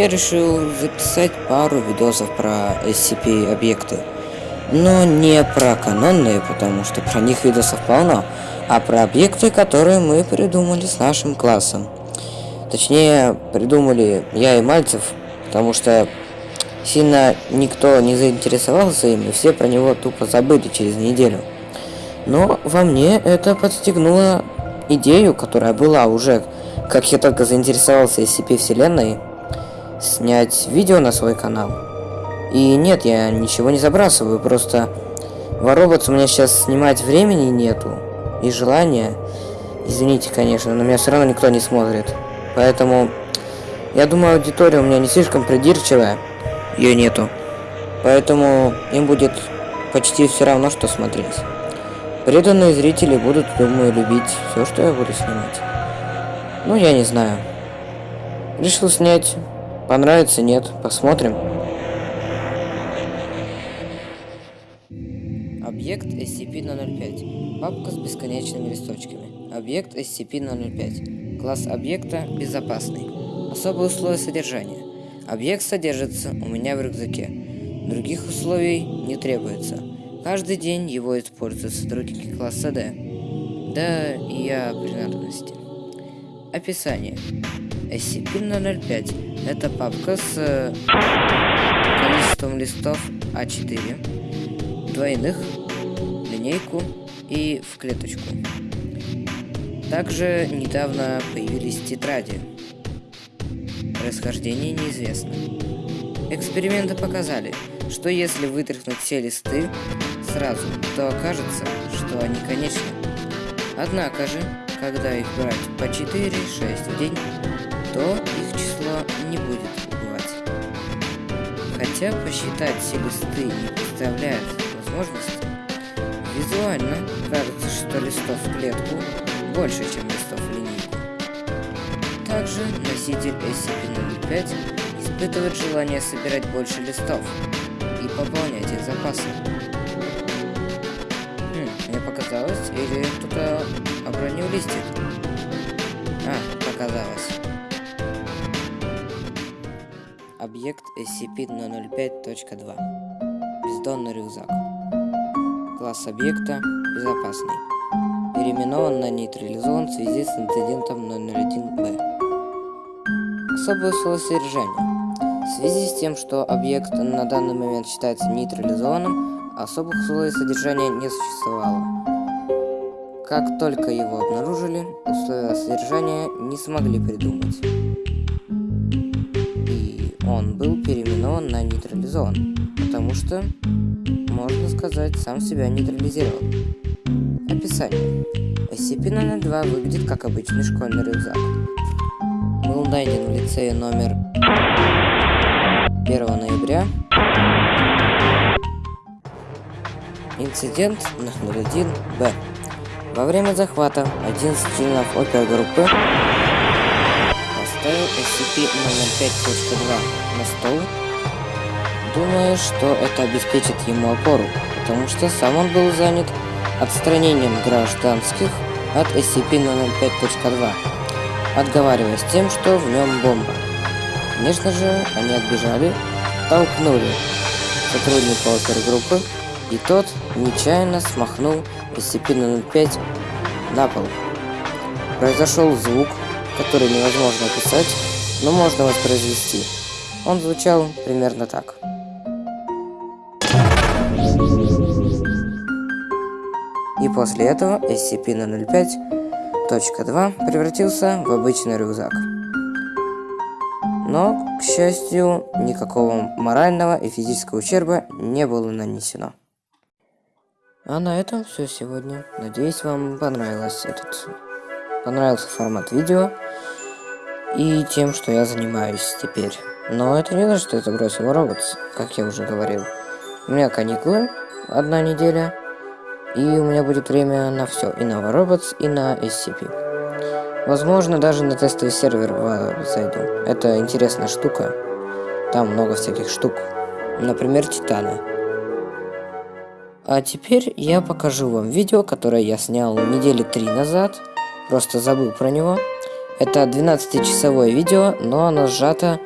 я решил записать пару видосов про SCP-объекты. Но не про канонные, потому что про них видосов полно, а про объекты, которые мы придумали с нашим классом. Точнее, придумали я и Мальцев, потому что сильно никто не заинтересовался им, и все про него тупо забыли через неделю. Но во мне это подстегнуло идею, которая была уже, как я только заинтересовался SCP-вселенной, снять видео на свой канал. И нет, я ничего не забрасываю, просто воровать у меня сейчас снимать времени нету и желания. Извините, конечно, но меня все равно никто не смотрит. Поэтому я думаю, аудитория у меня не слишком придирчивая. Ее нету. Поэтому им будет почти все равно, что смотреть. Преданные зрители будут, думаю, любить все, что я буду снимать. Ну, я не знаю. Решил снять. Понравится, нет. Посмотрим. Объект SCP-005. Папка с бесконечными листочками. Объект SCP-005. Класс объекта безопасный. Особые условия содержания. Объект содержится у меня в рюкзаке. Других условий не требуется. Каждый день его используют сотрудники класса D. Да, и я при надобности. Описание. SCP-005 – это папка с э, количеством листов А4, двойных, линейку и в клеточку. Также недавно появились тетради. Происхождение неизвестно. Эксперименты показали, что если вытряхнуть все листы сразу, то окажется, что они конечны. Однако же, когда их брать по 4-6 в день, то их число не будет убывать. Хотя посчитать все листы не представляет возможности, визуально кажется, что листов в клетку больше, чем листов в линейку. Также носитель SCP-005 испытывает желание собирать больше листов и пополнять их запасы. Хм, мне показалось, или кто-то обронил листик? А, показалось. Объект SCP-005.2 Бездонный рюкзак. Класс объекта Безопасный. Переименован на нейтрализован в связи с инцидентом 001-Б Особые условия содержания. В связи с тем, что объект на данный момент считается нейтрализованным, особых условий содержания не существовало. Как только его обнаружили, условия содержания не смогли придумать был переименован на нейтрализован, потому что, можно сказать, сам себя нейтрализировал. Описание. SCP-002 выглядит как обычный школьный рюкзак. Был найден в лицее номер 1 ноября. Инцидент 01-Б. Во время захвата один из членов опергруппы поставил SCP-005.2 на стол, думая, что это обеспечит ему опору, потому что сам он был занят отстранением гражданских от SCP-005.2, отговариваясь тем, что в нем бомба. Конечно же, они отбежали, толкнули сотрудника опергруппы, и тот нечаянно смахнул SCP-005 на пол. Произошел звук, который невозможно описать, но можно воспроизвести. Он звучал примерно так. И после этого SCP-005.2 превратился в обычный рюкзак. Но, к счастью, никакого морального и физического ущерба не было нанесено. А на этом все сегодня. Надеюсь, вам понравилось этот понравился формат видео и тем, что я занимаюсь теперь. Но это не значит, что я забросил роботс, как я уже говорил. У меня каникулы, одна неделя, и у меня будет время на все, и на роботс, и на SCP. Возможно, даже на тестовый сервер зайду. Это интересная штука. Там много всяких штук. Например, Титана. А теперь я покажу вам видео, которое я снял недели три назад просто забыл про него. Это 12-часовое видео, но оно сжато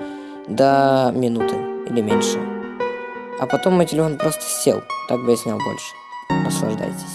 до минуты или меньше. А потом мой телефон просто сел. Так бы я снял больше. Наслаждайтесь.